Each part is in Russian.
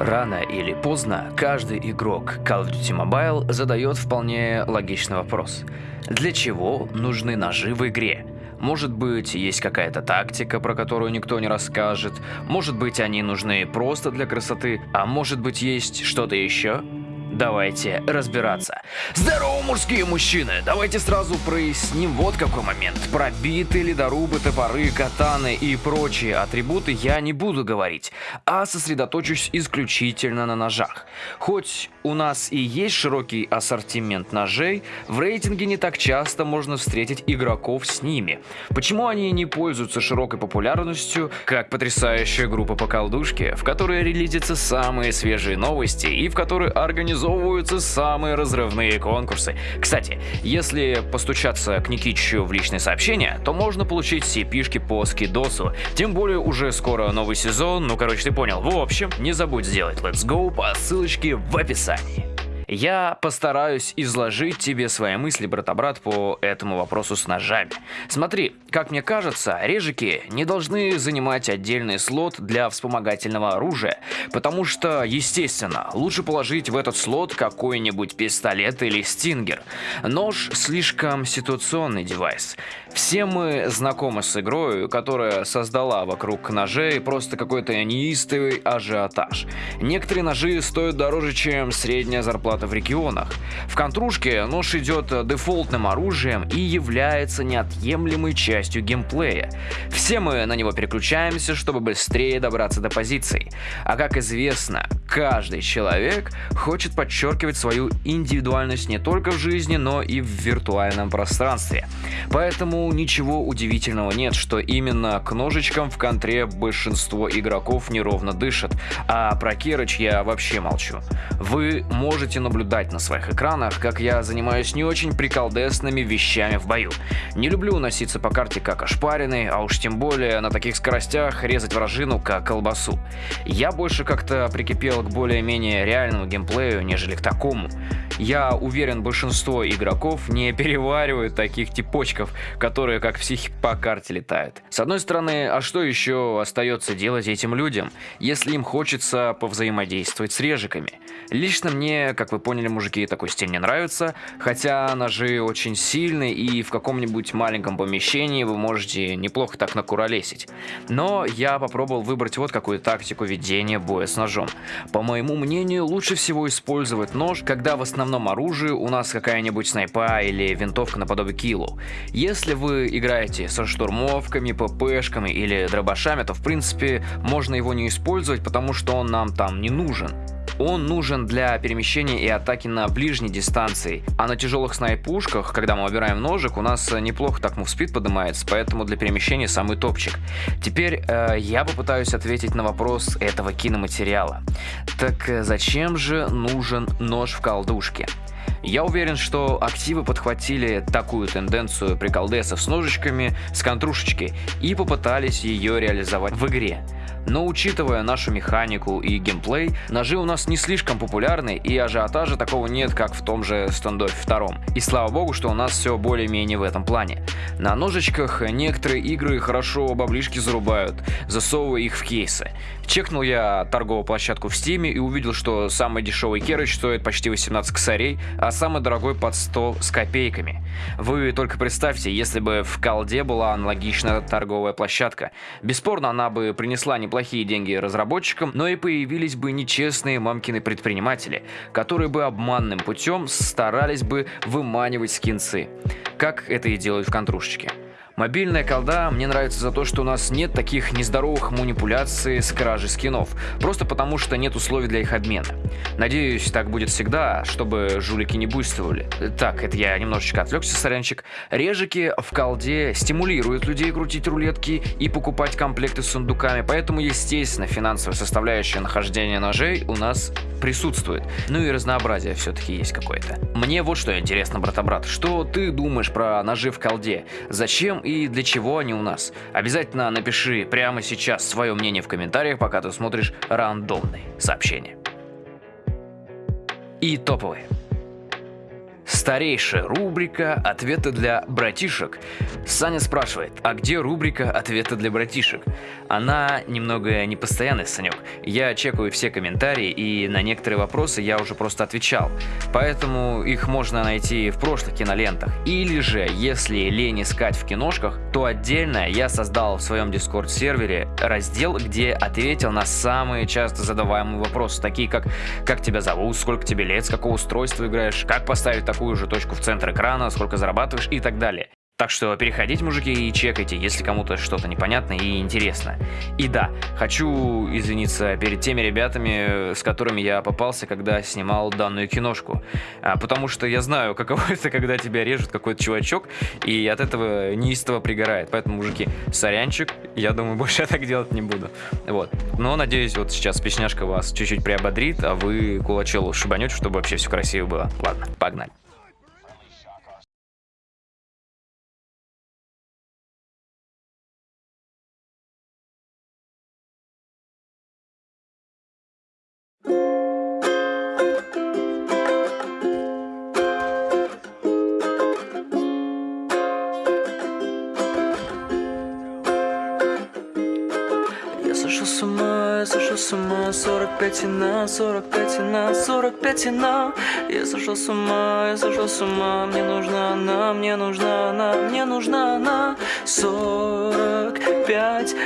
Рано или поздно каждый игрок Call of Duty Mobile задает вполне логичный вопрос. Для чего нужны ножи в игре? Может быть, есть какая-то тактика, про которую никто не расскажет. Может быть, они нужны просто для красоты. А может быть, есть что-то еще? Давайте разбираться. Здорово, мужские мужчины! Давайте сразу проясним вот какой момент. Про биты, ледорубы, топоры, катаны и прочие атрибуты я не буду говорить, а сосредоточусь исключительно на ножах. Хоть у нас и есть широкий ассортимент ножей, в рейтинге не так часто можно встретить игроков с ними. Почему они не пользуются широкой популярностью, как потрясающая группа по колдушке, в которой релизятся самые свежие новости и в которой организуют организовываются самые разрывные конкурсы. Кстати, если постучаться к Никитичу в личные сообщения, то можно получить CP-шки по скидосу. Тем более уже скоро новый сезон, ну короче ты понял. В общем, не забудь сделать Let's Go по ссылочке в описании. Я постараюсь изложить тебе свои мысли, брата-брат, по этому вопросу с ножами. Смотри, как мне кажется, режики не должны занимать отдельный слот для вспомогательного оружия, потому что, естественно, лучше положить в этот слот какой-нибудь пистолет или стингер. Нож слишком ситуационный девайс. Все мы знакомы с игрой, которая создала вокруг ножей просто какой-то неистовый ажиотаж. Некоторые ножи стоят дороже, чем средняя зарплата в регионах. В контрушке нож идет дефолтным оружием и является неотъемлемой частью геймплея. Все мы на него переключаемся, чтобы быстрее добраться до позиций. А как известно, каждый человек хочет подчеркивать свою индивидуальность не только в жизни, но и в виртуальном пространстве. Поэтому ничего удивительного нет, что именно к ножичкам в контре большинство игроков неровно дышат, а про Керыч я вообще молчу. Вы можете наблюдать на своих экранах, как я занимаюсь не очень приколдесными вещами в бою. Не люблю носиться по карте как ошпаренный, а уж тем более на таких скоростях резать вражину как колбасу. Я больше как-то прикипел к более-менее реальному геймплею, нежели к такому. Я уверен, большинство игроков не переваривают таких типочков, которые как психи по карте летают. С одной стороны, а что еще остается делать этим людям, если им хочется повзаимодействовать с режиками? Лично мне, как вы поняли, мужики, такой стиль не нравится, хотя ножи очень сильные и в каком-нибудь маленьком помещении вы можете неплохо так накуролесить. Но я попробовал выбрать вот какую тактику ведения боя с ножом. По моему мнению, лучше всего использовать нож, когда в основном оружии у нас какая-нибудь снайпа или винтовка наподобие киллу. Если вы играете со штурмовками, ППшками или дробашами, то в принципе можно его не использовать, потому что он нам там не нужен. Он нужен для перемещения и атаки на ближней дистанции. А на тяжелых снайпушках, когда мы выбираем ножик, у нас неплохо так мувспид поднимается, поэтому для перемещения самый топчик. Теперь э, я попытаюсь ответить на вопрос этого киноматериала. Так э, зачем же нужен нож в колдушке? Я уверен, что активы подхватили такую тенденцию приколдесов с ножичками с контрушечки и попытались ее реализовать в игре. Но учитывая нашу механику и геймплей, ножи у нас не слишком популярны и ажиотажа такого нет, как в том же стендофе втором. И слава богу, что у нас все более-менее в этом плане. На ножичках некоторые игры хорошо баблишки зарубают, засовывая их в кейсы. Чекнул я торговую площадку в стиме и увидел, что самый дешевый керыч стоит почти 18 косарей, а самый дорогой под 100 с копейками. Вы только представьте, если бы в колде была аналогичная торговая площадка. Бесспорно, она бы принесла не неплохие деньги разработчикам, но и появились бы нечестные мамкины предприниматели, которые бы обманным путем старались бы выманивать скинцы, как это и делают в контрушечке. Мобильная колда мне нравится за то, что у нас нет таких нездоровых манипуляций с кражей скинов, просто потому что нет условий для их обмена. Надеюсь, так будет всегда, чтобы жулики не буйствовали. Так, это я немножечко отвлекся, сорянчик. Режики в колде стимулируют людей крутить рулетки и покупать комплекты с сундуками, поэтому, естественно, финансовая составляющая нахождения ножей у нас присутствует. Ну и разнообразие все-таки есть какое-то. Мне вот что интересно, брата-брат, что ты думаешь про ножи в колде? Зачем для чего они у нас. Обязательно напиши прямо сейчас свое мнение в комментариях, пока ты смотришь рандомные сообщения. И топовые. Старейшая рубрика «Ответы для братишек». Саня спрашивает, а где рубрика «Ответы для братишек»? Она немного непостоянная, Санек. Я чекаю все комментарии, и на некоторые вопросы я уже просто отвечал. Поэтому их можно найти в прошлых кинолентах. Или же, если лень искать в киношках, то отдельно я создал в своем дискорд-сервере раздел, где ответил на самые часто задаваемые вопросы, такие как «Как тебя зовут?», «Сколько тебе лет?», «С какого устройства играешь?», «Как поставить такую же точку в центр экрана?», «Сколько зарабатываешь?» и так далее. Так что переходите, мужики, и чекайте, если кому-то что-то непонятно и интересно. И да, хочу извиниться перед теми ребятами, с которыми я попался, когда снимал данную киношку. А, потому что я знаю, каково это, когда тебя режет какой-то чувачок, и от этого неистово пригорает. Поэтому, мужики, сорянчик, я думаю, больше я так делать не буду. Вот. Но надеюсь, вот сейчас песняшка вас чуть-чуть приободрит, а вы кулачелу шибанете, чтобы вообще все красиво было. Ладно, погнали. С ума 45 и на, 45 и на, 45 и на. Я сошел с ума, я сошел с ума. Мне нужна она, мне нужна она, мне нужна она. 45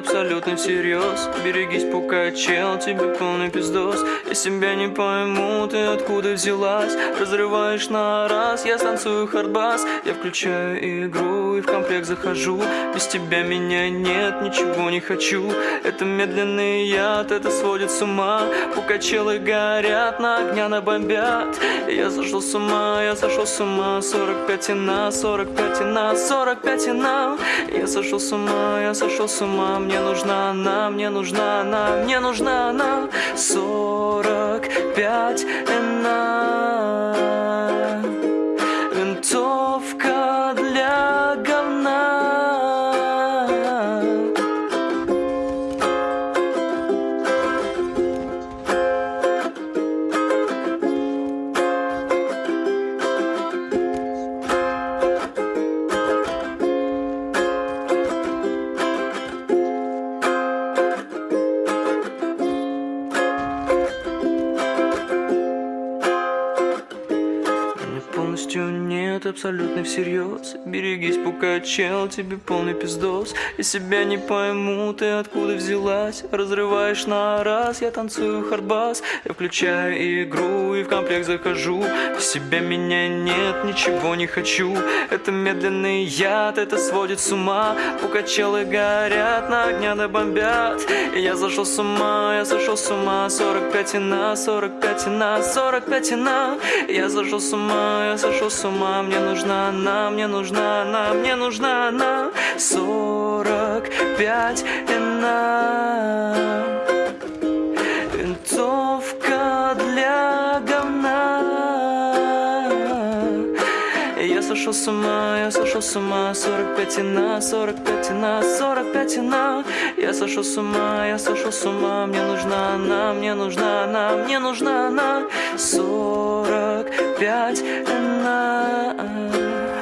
абсолютно всерьез. Берегись, пока чел, тебе полный пиздос. Я себя не пойму, ты откуда взялась? Разрываешь на раз, я станцую хардбас. Я включаю игру и в комплект захожу. Без тебя меня нет, ничего не хочу. Это медленный яд, это сводит с ума. Пока челы горят, на огня набомбят. Я сошел с ума, я сошел с ума. 45 и на, 45 и на, 45 и на. Я сошел с ума, я сошел с ума Мне нужна она, мне нужна она, мне нужна она. 45 и нет, абсолютно всерьез. Берегись, пока чел, тебе полный пиздос. Я себя не пойму, ты откуда взялась? Разрываешь на раз, я танцую хардбас. Я включаю игру и в комплект захожу. Без себя меня нет, ничего не хочу. Это медленный яд, это сводит с ума. Пока челы горят, на огня бомбят И я зашел с ума, я сошел с ума. 45 и на, 45 и на, 45 и на. Я зашел с ума, я сошел с ума Мне нужна она, мне нужна она, мне нужна она. 45 и на сошел с ума, я сошел с ума. 45 и на, 45 и на, 45 и на. Я сошел с ума, я сошел с ума. Мне нужна она, мне нужна она, мне нужна она. 45 и на